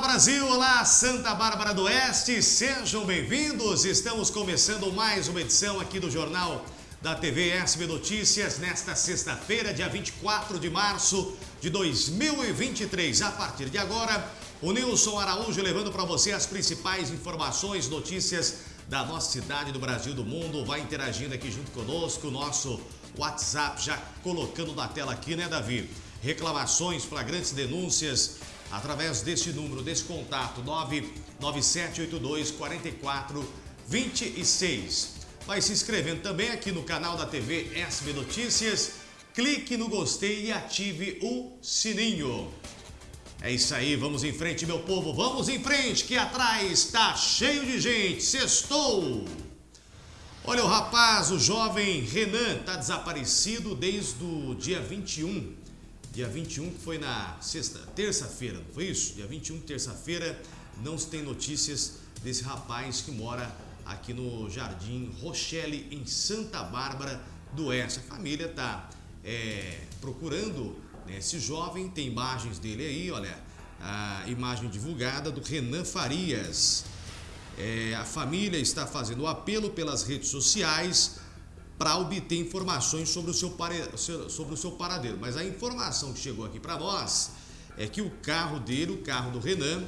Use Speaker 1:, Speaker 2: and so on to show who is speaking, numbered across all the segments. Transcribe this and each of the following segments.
Speaker 1: Olá Brasil, olá Santa Bárbara do Oeste, sejam bem-vindos. Estamos começando mais uma edição aqui do Jornal da TV SB Notícias nesta sexta-feira, dia 24 de março de 2023. A partir de agora, o Nilson Araújo levando para você as principais informações, notícias da nossa cidade, do Brasil, do mundo. Vai interagindo aqui junto conosco, o nosso WhatsApp já colocando na tela aqui, né, Davi? Reclamações, flagrantes denúncias através deste número, desse contato, 99782 4426. Vai se inscrevendo também aqui no canal da TV SB Notícias. Clique no gostei e ative o sininho. É isso aí, vamos em frente, meu povo, vamos em frente, que atrás está cheio de gente. Sextou! Olha, o rapaz, o jovem Renan, está desaparecido desde o dia 21 Dia 21, que foi na sexta, terça-feira, não foi isso? Dia 21, terça-feira, não se tem notícias desse rapaz que mora aqui no Jardim Rochelle, em Santa Bárbara do Oeste. A família está é, procurando né, esse jovem, tem imagens dele aí, olha, a imagem divulgada do Renan Farias. É, a família está fazendo apelo pelas redes sociais para obter informações sobre o seu, sobre o seu paradeiro. Mas a informação que chegou aqui para nós é que o carro dele, o carro do Renan,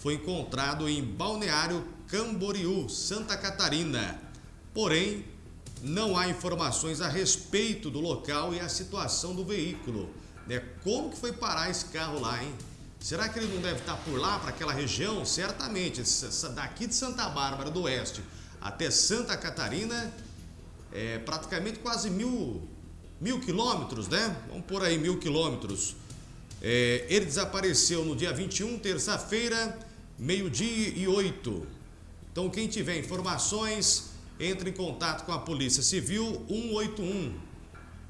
Speaker 1: foi encontrado em Balneário Camboriú, Santa Catarina. Porém, não há informações a respeito do local e a situação do veículo. Né? Como que foi parar esse carro lá, hein? Será que ele não deve estar por lá, para aquela região? Certamente, daqui de Santa Bárbara do Oeste até Santa Catarina, é, praticamente quase mil, mil quilômetros, né? Vamos por aí, mil quilômetros. É, ele desapareceu no dia 21, terça-feira, meio-dia e oito. Então, quem tiver informações, entre em contato com a Polícia Civil 181.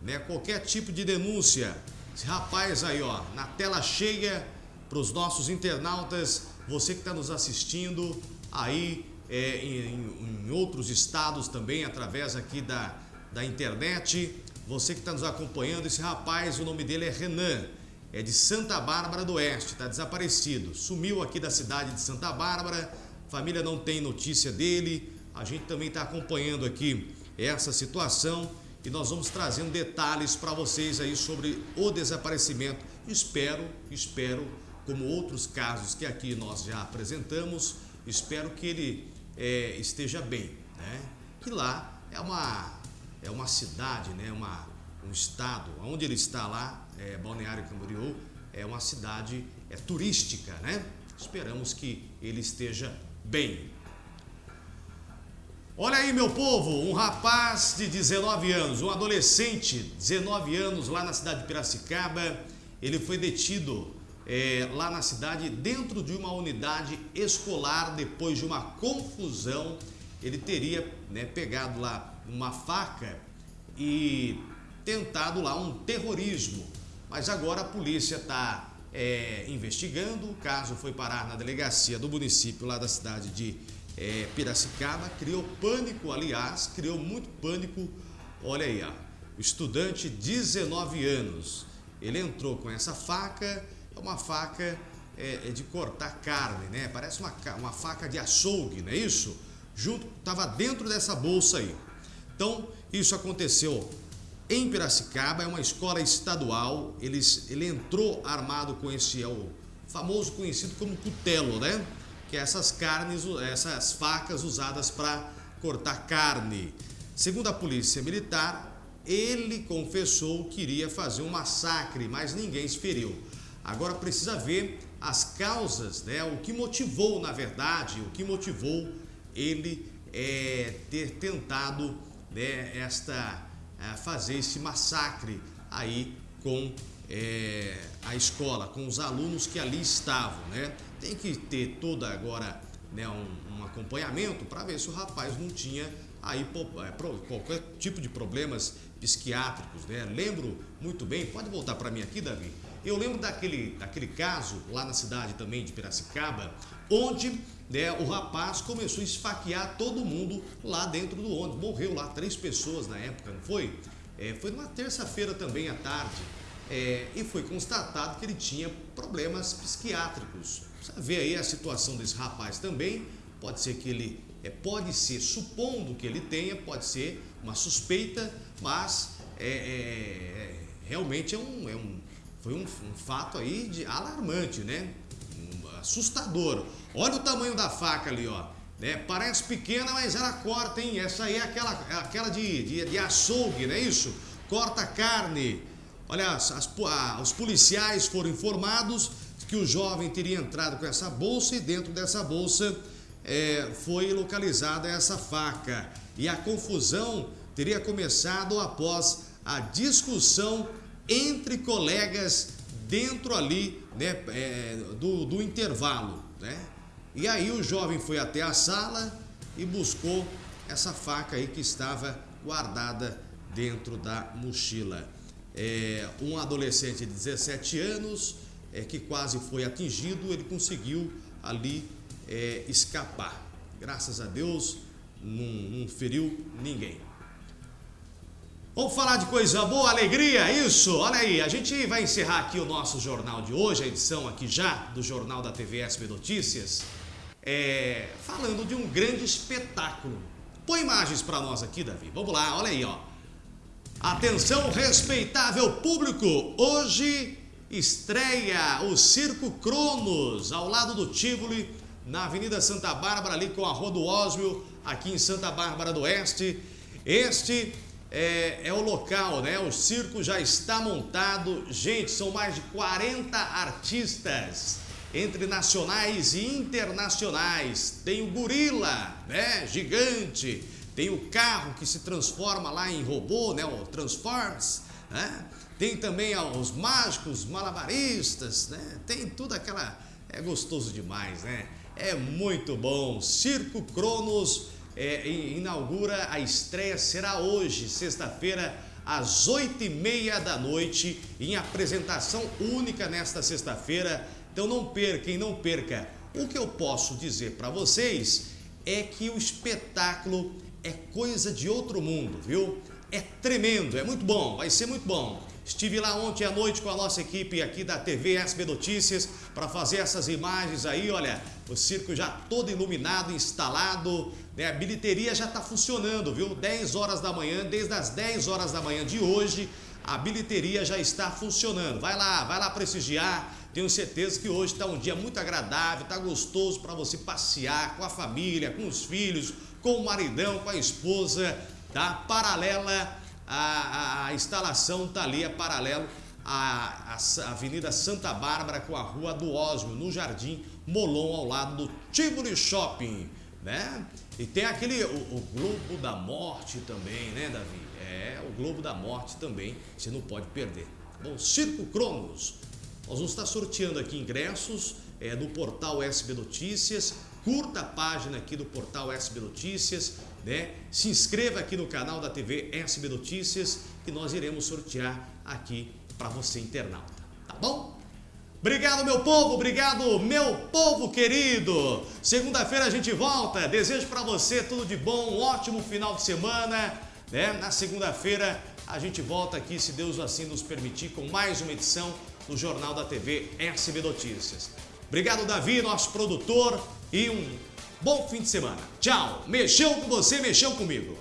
Speaker 1: Né? Qualquer tipo de denúncia. Esse rapaz aí, ó, na tela cheia para os nossos internautas, você que está nos assistindo aí é, em, em, outros estados também, através aqui da, da internet. Você que está nos acompanhando, esse rapaz, o nome dele é Renan, é de Santa Bárbara do Oeste, está desaparecido. Sumiu aqui da cidade de Santa Bárbara, família não tem notícia dele. A gente também está acompanhando aqui essa situação e nós vamos trazendo detalhes para vocês aí sobre o desaparecimento. Espero, espero, como outros casos que aqui nós já apresentamos, espero que ele é, esteja bem, né? Que lá é uma, é uma cidade, né? Uma, um estado, onde ele está lá, é, Balneário Camboriú, é uma cidade é, turística, né? Esperamos que ele esteja bem. Olha aí, meu povo, um rapaz de 19 anos, um adolescente, 19 anos, lá na cidade de Piracicaba, ele foi detido é, lá na cidade, dentro de uma unidade escolar, depois de uma confusão, ele teria né, pegado lá uma faca e tentado lá um terrorismo. Mas agora a polícia está é, investigando, o caso foi parar na delegacia do município lá da cidade de é, Piracicaba, criou pânico, aliás, criou muito pânico. Olha aí, ó, o estudante, 19 anos, ele entrou com essa faca uma faca é, é, de cortar carne, né? Parece uma, uma faca de açougue, não é isso? Junto, estava dentro dessa bolsa aí. Então, isso aconteceu em Piracicaba, é uma escola estadual. Eles, ele entrou armado com esse, é o famoso conhecido como cutelo, né? Que é essas carnes, essas facas usadas para cortar carne. Segundo a polícia militar, ele confessou que iria fazer um massacre, mas ninguém se feriu. Agora precisa ver as causas, né? o que motivou, na verdade, o que motivou ele é, ter tentado né, esta, é, fazer esse massacre aí com é, a escola, com os alunos que ali estavam. Né? Tem que ter toda agora né, um, um acompanhamento para ver se o rapaz não tinha aí é, qualquer tipo de problemas psiquiátricos. Né? Lembro muito bem, pode voltar para mim aqui, Davi? Eu lembro daquele, daquele caso lá na cidade também de Piracicaba, onde né, o rapaz começou a esfaquear todo mundo lá dentro do ônibus. Morreu lá três pessoas na época, não foi? É, foi numa terça-feira também à tarde. é, e foi constatado que ele tinha problemas psiquiátricos. Você vê aí a situação desse rapaz também, pode ser que ele, é, pode ser, supondo que ele tenha, pode ser uma suspeita, mas é, é, é realmente é um, é um, foi um, um, fato aí de alarmante, né? Um, assustador. Olha o tamanho da faca ali, ó. Né? Parece pequena, mas ela corta, hein? Essa aí é aquela, aquela de, de, de açougue, não é isso? Corta carne. Olha, as, as, os policiais foram informados que o jovem teria entrado com essa bolsa e dentro dessa bolsa é, foi localizada essa faca. E a confusão teria começado após a discussão entre colegas dentro ali né, é, do, do intervalo. Né? E aí o jovem foi até a sala e buscou essa faca aí que estava guardada dentro da mochila é, um adolescente de 17 anos é, que quase foi atingido, ele conseguiu ali é, escapar. Graças a Deus, não, não feriu ninguém. Vamos falar de coisa boa, alegria, isso, olha aí, a gente vai encerrar aqui o nosso jornal de hoje, a edição aqui já do Jornal da TV SB Notícias, é, falando de um grande espetáculo. Põe imagens para nós aqui, Davi, vamos lá, olha aí, ó. Atenção, respeitável público! Hoje estreia o Circo Cronos, ao lado do Tivoli, na Avenida Santa Bárbara, ali com a Rua do Oswio, aqui em Santa Bárbara do Oeste. Este é, é, o local, né? O circo já está montado. Gente, são mais de 40 artistas, entre nacionais e internacionais. Tem o gorila, né? Gigante tem o carro que se transforma lá em robô, né? O Transformers, né? Tem também os mágicos, malabaristas, né? Tem tudo aquela... É gostoso demais, né? É muito bom. Circo Cronos é, inaugura, a estreia será hoje, sexta-feira, às oito e meia da noite, em apresentação única nesta sexta-feira. Então não perca, não perca. O que eu posso dizer para vocês é que o espetáculo é coisa de outro mundo, viu? É tremendo, é muito bom, vai ser muito bom. Estive lá ontem à noite com a nossa equipe aqui da TV SB Notícias para fazer essas imagens aí, olha, o circo já todo iluminado, instalado, né? a bilheteria já está funcionando, viu? 10 horas da manhã, desde as 10 horas da manhã de hoje, a bilheteria já está funcionando. Vai lá, vai lá prestigiar, tenho certeza que hoje está um dia muito agradável, está gostoso para você passear com a família, com os filhos, com o maridão, com a esposa, tá? Paralela, a, a, a instalação tá ali, é paralelo à, à Avenida Santa Bárbara com a Rua do Osmo, no Jardim Molon, ao lado do Tivoli Shopping, né? E tem aquele, o, o, Globo da Morte também, né, Davi? É, o Globo da Morte também, você não pode perder. Tá bom, Circo Cronos, nós vamos estar sorteando aqui ingressos é, no portal SB Notícias, curta a página aqui do portal SB Notícias, né? Se inscreva aqui no canal da TV SB Notícias que nós iremos sortear aqui para você internauta, tá bom? Obrigado meu povo, obrigado meu povo querido. Segunda-feira a gente volta. Desejo para você tudo de bom, um ótimo final de semana, né? Na segunda-feira a gente volta aqui, se Deus assim nos permitir, com mais uma edição do Jornal da TV SB Notícias. Obrigado Davi, nosso produtor e um bom fim de semana. Tchau. Mexeu com você, mexeu comigo.